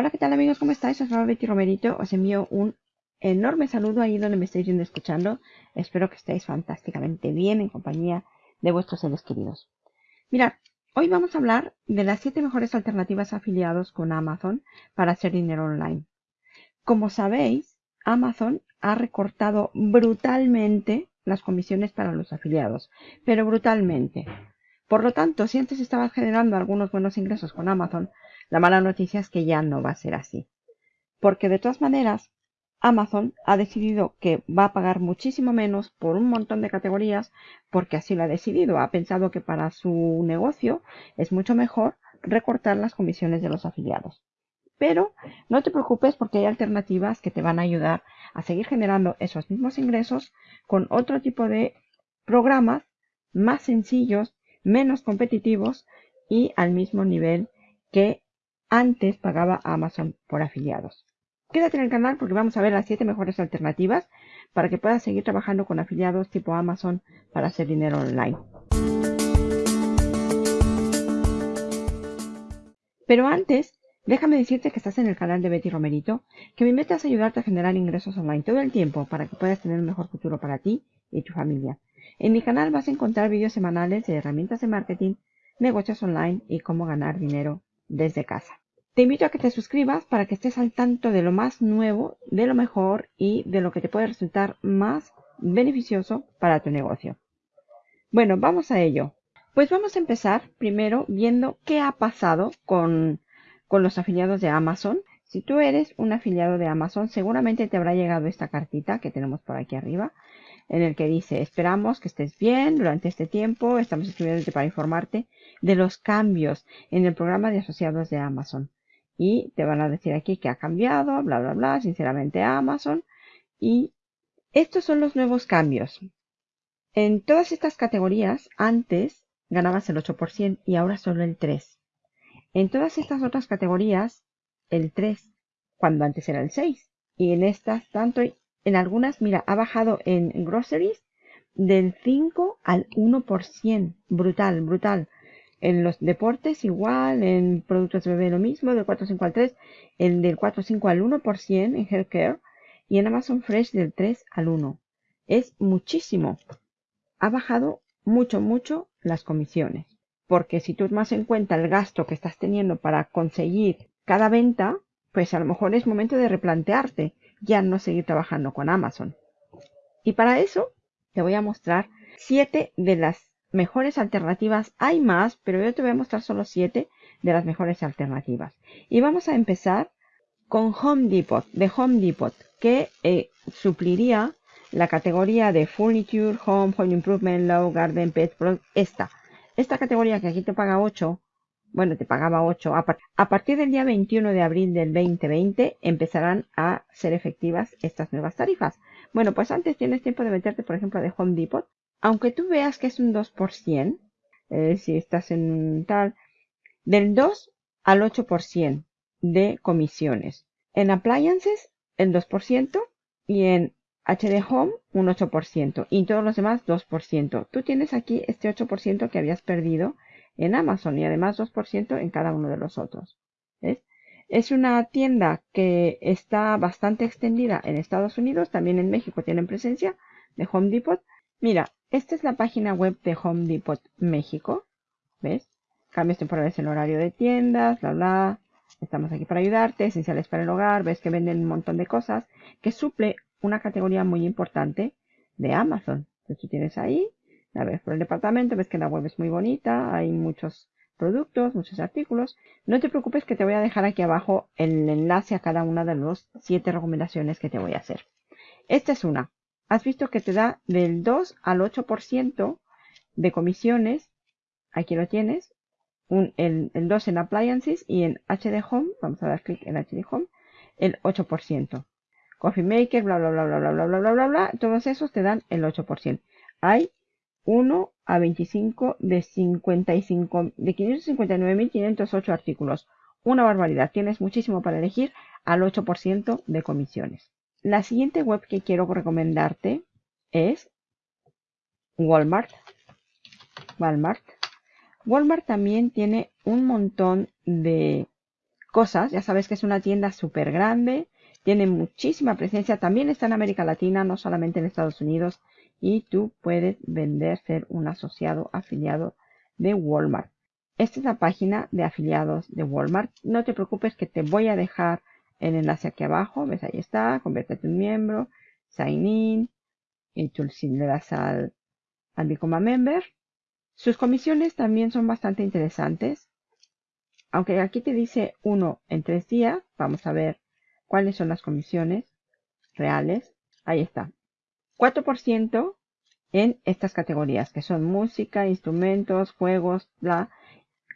Hola, ¿qué tal amigos? ¿Cómo estáis? Soy Betty Romerito. Os envío un enorme saludo ahí donde me estáis viendo escuchando. Espero que estéis fantásticamente bien en compañía de vuestros seres queridos. Mirad, hoy vamos a hablar de las 7 mejores alternativas afiliados con Amazon para hacer dinero online. Como sabéis, Amazon ha recortado brutalmente las comisiones para los afiliados, pero brutalmente. Por lo tanto, si antes estabas generando algunos buenos ingresos con Amazon, la mala noticia es que ya no va a ser así. Porque de todas maneras, Amazon ha decidido que va a pagar muchísimo menos por un montón de categorías porque así lo ha decidido. Ha pensado que para su negocio es mucho mejor recortar las comisiones de los afiliados. Pero no te preocupes porque hay alternativas que te van a ayudar a seguir generando esos mismos ingresos con otro tipo de programas más sencillos, menos competitivos y al mismo nivel que antes pagaba a Amazon por afiliados. Quédate en el canal porque vamos a ver las 7 mejores alternativas para que puedas seguir trabajando con afiliados tipo Amazon para hacer dinero online. Pero antes, déjame decirte que estás en el canal de Betty Romerito, que mi meta es ayudarte a generar ingresos online todo el tiempo para que puedas tener un mejor futuro para ti y tu familia. En mi canal vas a encontrar vídeos semanales de herramientas de marketing, negocios online y cómo ganar dinero desde casa. Te invito a que te suscribas para que estés al tanto de lo más nuevo, de lo mejor y de lo que te puede resultar más beneficioso para tu negocio. Bueno, vamos a ello. Pues vamos a empezar primero viendo qué ha pasado con, con los afiliados de Amazon. Si tú eres un afiliado de Amazon, seguramente te habrá llegado esta cartita que tenemos por aquí arriba, en el que dice, esperamos que estés bien durante este tiempo, estamos escribiéndote para informarte de los cambios en el programa de asociados de Amazon. Y te van a decir aquí que ha cambiado, bla, bla, bla, sinceramente Amazon. Y estos son los nuevos cambios. En todas estas categorías, antes ganabas el 8% y ahora solo el 3%. En todas estas otras categorías, el 3%, cuando antes era el 6%. Y en estas, tanto en algunas, mira, ha bajado en groceries del 5 al 1%. Brutal, brutal. En los deportes igual, en productos de bebé lo mismo, del 4.5 al 3, el del 4.5 al 1% en healthcare y en Amazon Fresh del 3 al 1. Es muchísimo. Ha bajado mucho, mucho las comisiones. Porque si tú tomas en cuenta el gasto que estás teniendo para conseguir cada venta, pues a lo mejor es momento de replantearte ya no seguir trabajando con Amazon. Y para eso te voy a mostrar 7 de las mejores alternativas. Hay más, pero yo te voy a mostrar solo 7 de las mejores alternativas. Y vamos a empezar con Home Depot, de Home Depot, que eh, supliría la categoría de Furniture, Home, Home Improvement, Low, Garden, Pet, esta. Esta categoría que aquí te paga 8, bueno, te pagaba 8. A, a, partir del día 21 de abril del 2020 empezarán a ser efectivas estas nuevas tarifas. Bueno, pues antes tienes tiempo de meterte, por ejemplo, de Home Depot aunque tú veas que es un 2%, eh, si estás en un tal, del 2 al 8% de comisiones. En appliances, el 2% y en HD Home, un 8%. Y en todos los demás, 2%. Tú tienes aquí este 8% que habías perdido en Amazon y además 2% en cada uno de los otros. Es una tienda que está bastante extendida en Estados Unidos, también en México tienen presencia de Home Depot. Mira, esta es la página web de Home Depot México. ¿Ves? Cambios temporales en horario de tiendas, bla, bla. Estamos aquí para ayudarte, esenciales para el hogar. Ves que venden un montón de cosas que suple una categoría muy importante de Amazon. Entonces tú tienes ahí, a ver, por el departamento, ves que la web es muy bonita, hay muchos productos, muchos artículos. No te preocupes que te voy a dejar aquí abajo el enlace a cada una de las siete recomendaciones que te voy a hacer. Esta es una has visto que te da del 2 al 8% de comisiones. Aquí lo tienes. el, 2 en Appliances y en HD Home, vamos a dar clic en HD Home, el 8%. Coffee Maker, bla, bla, bla, bla, bla, bla, bla, bla, bla, bla, todos esos te dan el 8%. Hay 1 a 25 de 55, de 559.508 artículos. Una barbaridad. Tienes muchísimo para elegir al 8% de comisiones. La siguiente web que quiero recomendarte es Walmart. Walmart. Walmart también tiene un montón de cosas. Ya sabes que es una tienda súper grande, tiene muchísima presencia, también está en América Latina, no solamente en Estados Unidos, y tú puedes vender, ser un asociado afiliado de Walmart. Esta es la página de afiliados de Walmart. No te preocupes que te voy a dejar el enlace aquí abajo. ¿Ves? Ahí está. Conviértete en miembro. Sign in. Y tú le das al, al Become Member. Sus comisiones también son bastante interesantes. Aunque aquí te dice uno en tres días. Vamos a ver cuáles son las comisiones reales. Ahí está. 4% en estas categorías que son música, instrumentos, juegos, bla.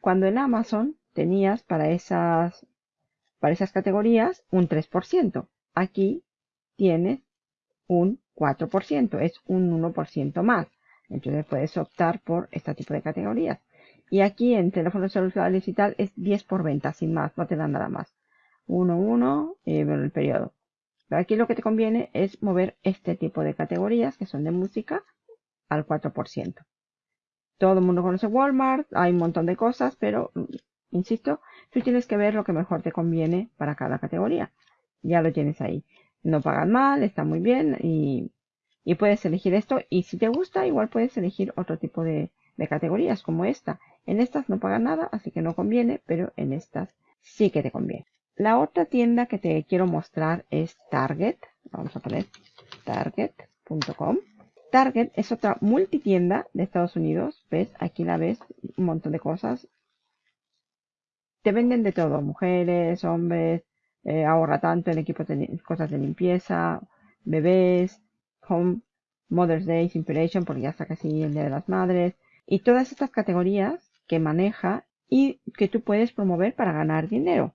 Cuando en Amazon tenías para esas, para esas categorías un 3%. Aquí tienes un 4%, es un 1% más. Entonces puedes optar por este tipo de categorías. Y aquí en teléfonos celulares y tal es 10 por venta, sin más, no te dan nada más. 1, 1, eh, el periodo. Pero aquí lo que te conviene es mover este tipo de categorías que son de música al 4%. Todo el mundo conoce Walmart, hay un montón de cosas, pero insisto, tú tienes que ver lo que mejor te conviene para cada categoría. Ya lo tienes ahí. No pagan mal, está muy bien y, puedes elegir esto. Y si te gusta, igual puedes elegir otro tipo de, categorías como esta. En estas no pagan nada, así que no conviene, pero en estas sí que te conviene. La otra tienda que te quiero mostrar es Target. Vamos a poner target.com. Target es otra multitienda de Estados Unidos. ¿Ves? Aquí la ves, un montón de cosas. Te venden de todo, mujeres, hombres, eh, ahorra tanto en equipos de cosas de limpieza, bebés, home, Mother's Day, Inspiration, porque ya está casi el Día de las Madres. Y todas estas categorías que maneja y que tú puedes promover para ganar dinero.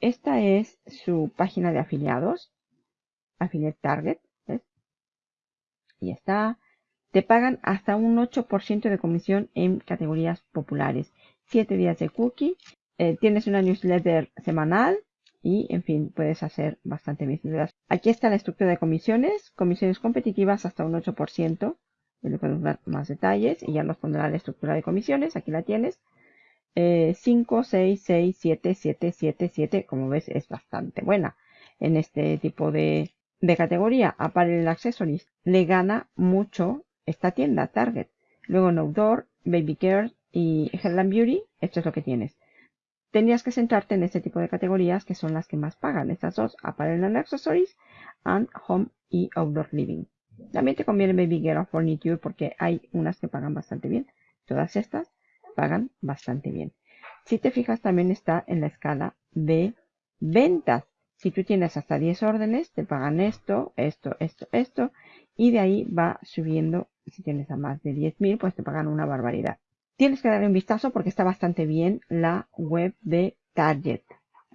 Esta es su página de afiliados. Affiliate Target y está. Te pagan hasta un 8% de comisión en categorías populares. 7 días de cookie. Eh, tienes una newsletter semanal. Y, en fin, puedes hacer bastante visibilidad. Aquí está la estructura de comisiones. Comisiones competitivas hasta un 8%. Le podemos dar más detalles y ya nos pondrá la estructura de comisiones. Aquí la tienes. 5, 6, 6, 7, 7, 7, 7. Como ves, es bastante buena en este tipo de, de categoría Apparel Accessories le gana mucho esta tienda Target. Luego en Outdoor, Baby Care y Headland Beauty, esto es lo que tienes. Tendrías que centrarte en este tipo de categorías que son las que más pagan. Estas dos, Apparel and Accessories and Home y Outdoor Living. También te conviene Baby o Furniture porque hay unas que pagan bastante bien. Todas estas pagan bastante bien. Si te fijas también está en la escala de ventas. Si tú tienes hasta 10 órdenes, te pagan esto, esto, esto, esto, y de ahí va subiendo. Si tienes a más de 10.000, pues te pagan una barbaridad. Tienes que darle un vistazo porque está bastante bien la web de Target.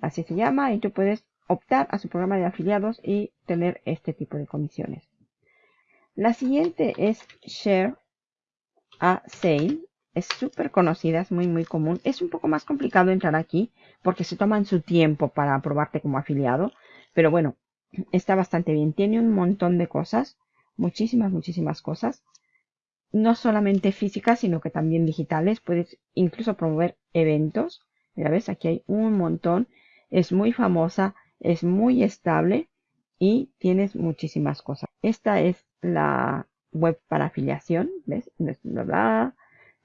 Así se llama y tú puedes optar a su programa de afiliados y tener este tipo de comisiones. La siguiente es Share a Sale es súper conocida, es muy muy común. Es un poco más complicado entrar aquí porque se toman su tiempo para aprobarte como afiliado. Pero bueno, está bastante bien. Tiene un montón de cosas, muchísimas, muchísimas cosas. No solamente físicas, sino que también digitales. Puedes incluso promover eventos. Mira, ves, aquí hay un montón. Es muy famosa, es muy estable y tienes muchísimas cosas. Esta es la web para afiliación, ¿ves?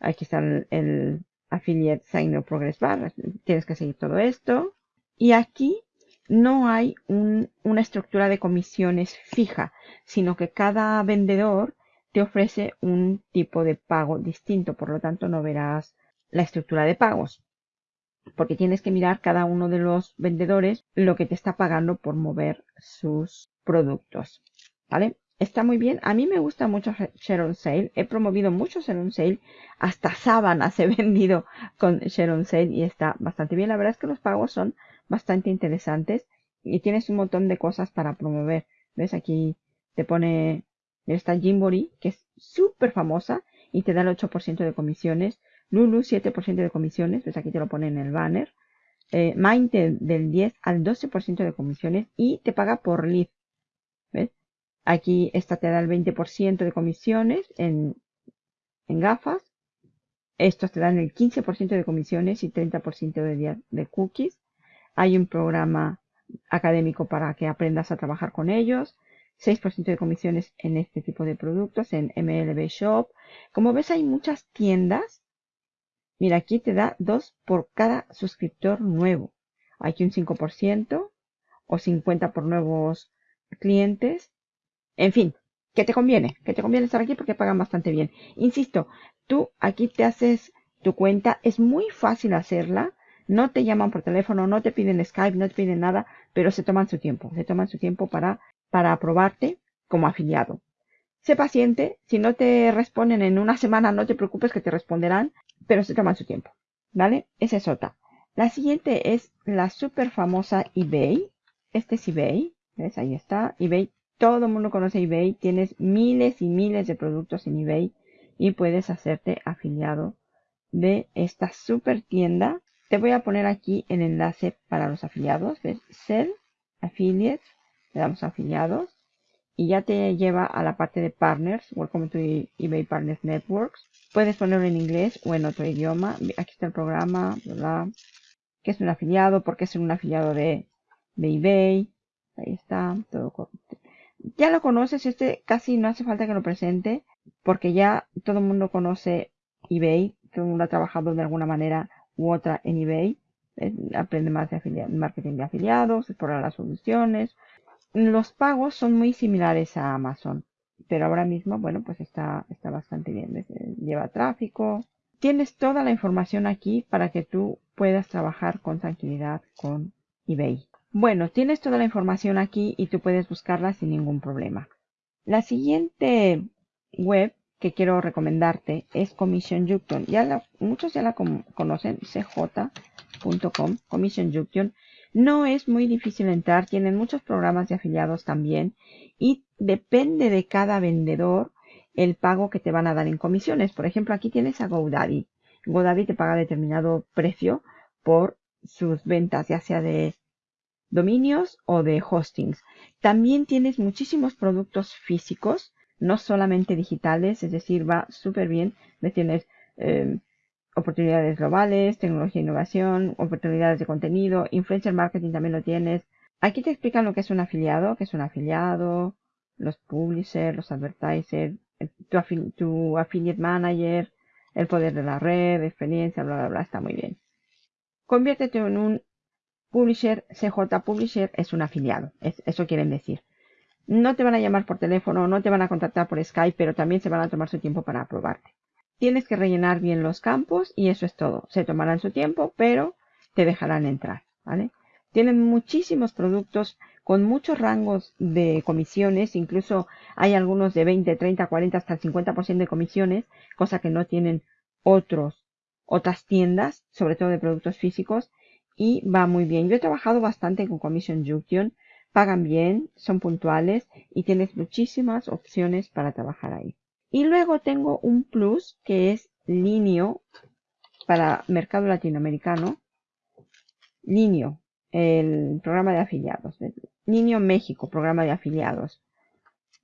Aquí está el, Affiliate Sign Progress Bar. Tienes que seguir todo esto. Y aquí no hay una estructura de comisiones fija, sino que cada vendedor te ofrece un tipo de pago distinto. Por lo tanto, no verás la estructura de pagos. Porque tienes que mirar cada uno de los vendedores lo que te está pagando por mover sus productos. ¿Vale? está muy bien. A mí me gusta mucho Sharon Sale. He promovido mucho Sharon Sale. Hasta sábanas he vendido con Sharon Sale y está bastante bien. La verdad es que los pagos son bastante interesantes y tienes un montón de cosas para promover. ¿Ves? Aquí te pone esta Jimbori, que es súper famosa y te da el 8% de comisiones. Lulu, 7% de comisiones. ¿Ves? Aquí te lo pone en el banner. Eh, Mind del 10 al 12% de comisiones y te paga por lead. ¿Ves? Aquí esta te da el 20% de comisiones en, gafas. Estos te dan el 15% de comisiones y 30% de, de cookies. Hay un programa académico para que aprendas a trabajar con ellos. 6% de comisiones en este tipo de productos, en MLB Shop. Como ves, hay muchas tiendas. Mira, aquí te da 2 por cada suscriptor nuevo. Aquí un 5% o 50 por nuevos clientes. En fin, que te conviene, que te conviene estar aquí porque pagan bastante bien. Insisto, tú aquí te haces tu cuenta, es muy fácil hacerla. No te llaman por teléfono, no te piden Skype, no te piden nada, pero se toman su tiempo, se toman su tiempo para para aprobarte como afiliado. Sé paciente, si no te responden en una semana, no te preocupes que te responderán, pero se toman su tiempo. ¿Vale? Esa es otra. La siguiente es la super famosa eBay. Este es eBay. ¿Ves? Ahí está. eBay. Todo el mundo conoce eBay. Tienes miles y miles de productos en eBay y puedes hacerte afiliado de esta super tienda. Te voy a poner aquí el enlace para los afiliados. ¿Ves? Sell Affiliate le damos afiliados y ya te lleva a la parte de partners, Welcome to eBay Partners Networks. Puedes ponerlo en inglés o en otro idioma. Aquí está el programa, ¿verdad? ¿Qué es un afiliado? ¿Por qué es un afiliado de, de eBay? Ahí está, todo. Ya lo conoces, este casi no hace falta que lo presente, porque ya todo el mundo conoce eBay, todo el mundo ha trabajado de alguna manera u otra en eBay. Eh, aprende más de marketing de afiliados, explora las soluciones, los pagos son muy similares a Amazon, pero ahora mismo, bueno, pues está, está bastante bien. Lleva tráfico. Tienes toda la información aquí para que tú puedas trabajar con tranquilidad con eBay. Bueno, tienes toda la información aquí y tú puedes buscarla sin ningún problema. La siguiente web que quiero recomendarte es Commission Junction. Ya muchos ya la conocen, cj.com, Commission Junction. No es muy difícil entrar, tienen muchos programas de afiliados también y depende de cada vendedor el pago que te van a dar en comisiones. Por ejemplo, aquí tienes a GoDaddy. GoDaddy te paga determinado precio por sus ventas, ya sea de dominios o de hostings. También tienes muchísimos productos físicos, no solamente digitales, es decir, va súper bien. Tienes eh, oportunidades globales, tecnología e innovación, oportunidades de contenido, influencer marketing también lo tienes. Aquí te explican lo que es un afiliado, que es un afiliado, los publishers, los advertisers, tu, tu affiliate manager, el poder de la red, experiencia, bla, bla, bla, está muy bien. Conviértete en un publisher, CJ Publisher es un afiliado, eso quieren decir. No te van a llamar por teléfono, no te van a contactar por Skype, pero también se van a tomar su tiempo para aprobarte. Tienes que rellenar bien los campos y eso es todo. Se tomarán su tiempo, pero te dejarán entrar, ¿vale? Tienen muchísimos productos con muchos rangos de comisiones, incluso hay algunos de 20, 30, 40, hasta el 50% de comisiones, cosa que no tienen otros, otras tiendas, sobre todo de productos físicos, y va muy bien. Yo he trabajado bastante con Commission Junction, pagan bien, son puntuales y tienes muchísimas opciones para trabajar ahí. Y luego tengo un plus que es Linio para mercado latinoamericano. Linio, el programa de afiliados. Linio México, programa de afiliados.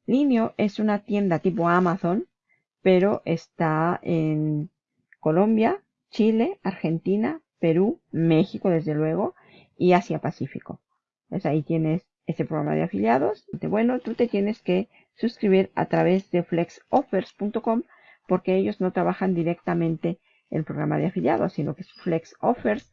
Linio es una tienda tipo Amazon, pero está en Colombia, Chile, Argentina, Perú, México, desde luego, y Asia Pacífico. Pues ahí tienes ese programa de afiliados. Bueno, tú te tienes que suscribir a través de flexoffers.com porque ellos no trabajan directamente el programa de afiliados, sino que es FlexOffers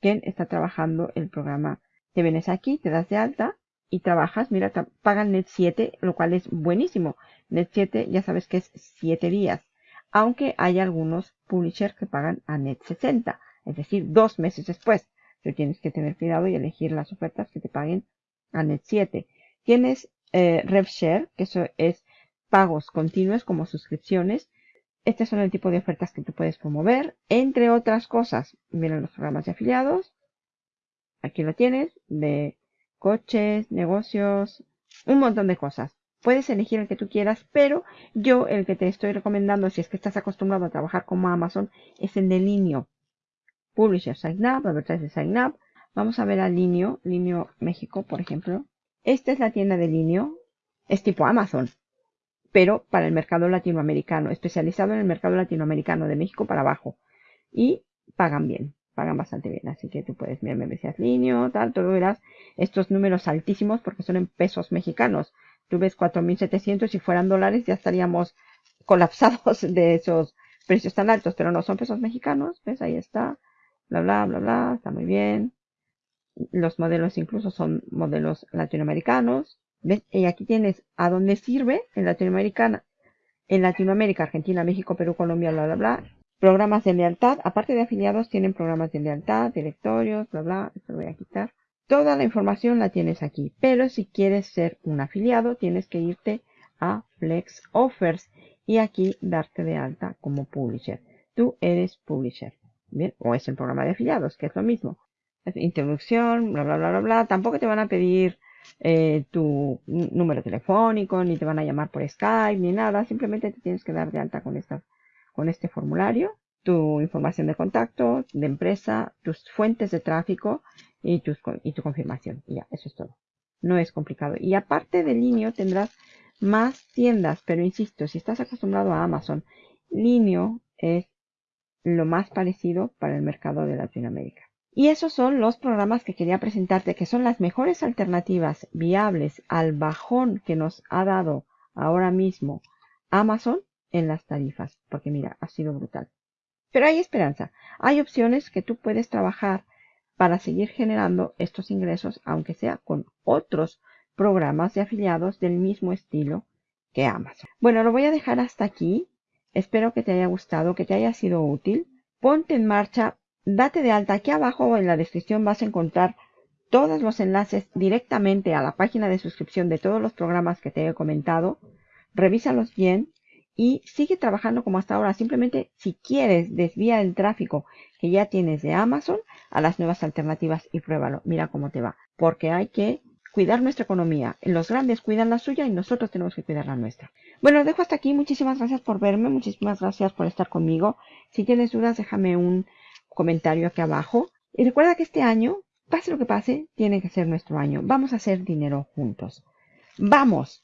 quien está trabajando el programa. Te vienes aquí, te das de alta y trabajas. Mira, pagan Net 7, lo cual es buenísimo. Net 7 ya sabes que es 7 días. Aunque hay algunos publishers que pagan a Net 60, es decir, dos meses después. Tú tienes que tener cuidado y elegir las ofertas que te paguen a Net 7. Tienes eh, RevShare, que eso es pagos continuos como suscripciones. Este son el tipo de ofertas que tú puedes promover, entre otras cosas. Miren los programas de afiliados. Aquí lo tienes, de coches, negocios, un montón de cosas. Puedes elegir el que tú quieras, pero yo el que te estoy recomendando, si es que estás acostumbrado a trabajar como Amazon, es el de Linio. Publisher Sign Up, Advertiser Sign Up. Vamos a ver a Linio, Linio México, por ejemplo. Esta es la tienda de Linio. Es tipo Amazon, pero para el mercado latinoamericano, especializado en el mercado latinoamericano de México para abajo. Y pagan bien. pagan bastante bien. Así que tú puedes mirar membresías Linio, tal, todo verás estos números altísimos porque son en pesos mexicanos. Tú ves 4.700, si fueran dólares ya estaríamos colapsados de esos precios tan altos, pero no son pesos mexicanos. ¿Ves? Ahí está. Bla, bla, bla, bla. Está muy bien. Los modelos incluso son modelos latinoamericanos. ¿Ves? Y aquí tienes a dónde sirve en Latinoamérica, en Latinoamérica, Argentina, México, Perú, Colombia, bla, bla, bla. Programas de lealtad. Aparte de afiliados, tienen programas de lealtad, directorios, bla, bla. Esto lo voy a quitar. Toda la información la tienes aquí. Pero si quieres ser un afiliado, tienes que irte a Flex Offers y aquí darte de alta como publisher. Tú eres publisher. Bien, o es el programa de afiliados, que es lo mismo. Introducción, bla, bla, bla, bla, bla. Tampoco te van a pedir eh, tu número telefónico, ni te van a llamar por Skype, ni nada. Simplemente te tienes que dar de alta con, esta, con este formulario, tu información de contacto, de empresa, tus fuentes de tráfico y, tus, y tu confirmación. Y ya, eso es todo. No es complicado. Y aparte de Linio tendrás más tiendas, pero insisto, si estás acostumbrado a Amazon, Linio es lo más parecido para el mercado de Latinoamérica. Y esos son los programas que quería presentarte, que son las mejores alternativas viables al bajón que nos ha dado ahora mismo Amazon en las tarifas. Porque mira, ha sido brutal. Pero hay esperanza. Hay opciones que tú puedes trabajar para seguir generando estos ingresos, aunque sea con otros programas de afiliados del mismo estilo que Amazon. Bueno, lo voy a dejar hasta aquí. Espero que te haya gustado, que te haya sido útil. Ponte en marcha, date de alta. Aquí abajo en la descripción vas a encontrar todos los enlaces directamente a la página de suscripción de todos los programas que te he comentado. Revísalos bien y sigue trabajando como hasta ahora. Simplemente si quieres desvía el tráfico que ya tienes de Amazon a las nuevas alternativas y pruébalo. Mira cómo te va. Porque hay que cuidar nuestra economía. Los grandes cuidan la suya y nosotros tenemos que cuidar la nuestra. Bueno, dejo hasta aquí. Muchísimas gracias por verme. Muchísimas gracias por estar conmigo. Si tienes dudas, déjame un comentario aquí abajo. Y recuerda que este año, pase lo que pase, tiene que ser nuestro año. Vamos a hacer dinero juntos. ¡Vamos!